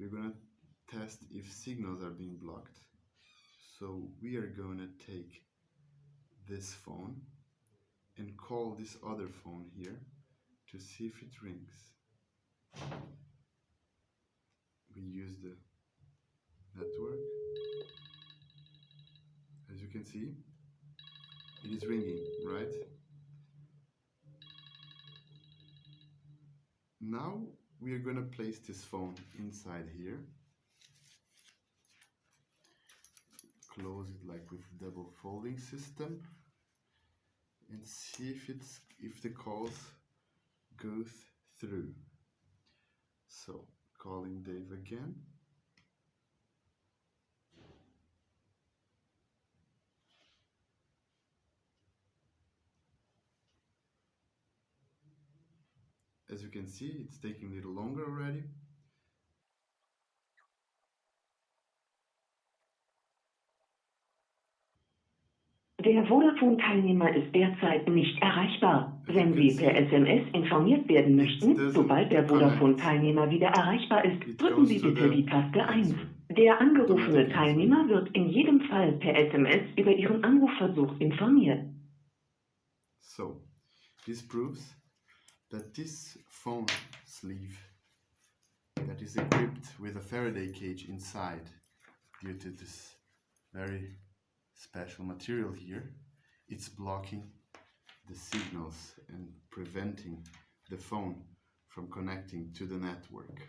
we're gonna test if signals are being blocked. So we are gonna take this phone and call this other phone here to see if it rings. We use the network. As you can see, it is ringing, right? Now we are going to place this phone inside here. Close it like with double folding system and see if it's if the calls goes through. So calling Dave again. As you can see, it's taking a little longer already. Der Vodafone-Teilnehmer ist derzeit nicht erreichbar. Wenn Sie per SMS informiert werden möchten, sobald der Vodafone-Teilnehmer wieder erreichbar ist, drücken Sie bitte die Taste 1. Der angerufene Teilnehmer wird in jedem Fall per SMS über Ihren Anrufversuch informiert. So, this proves that this phone sleeve that is equipped with a Faraday cage inside due to this very special material here it's blocking the signals and preventing the phone from connecting to the network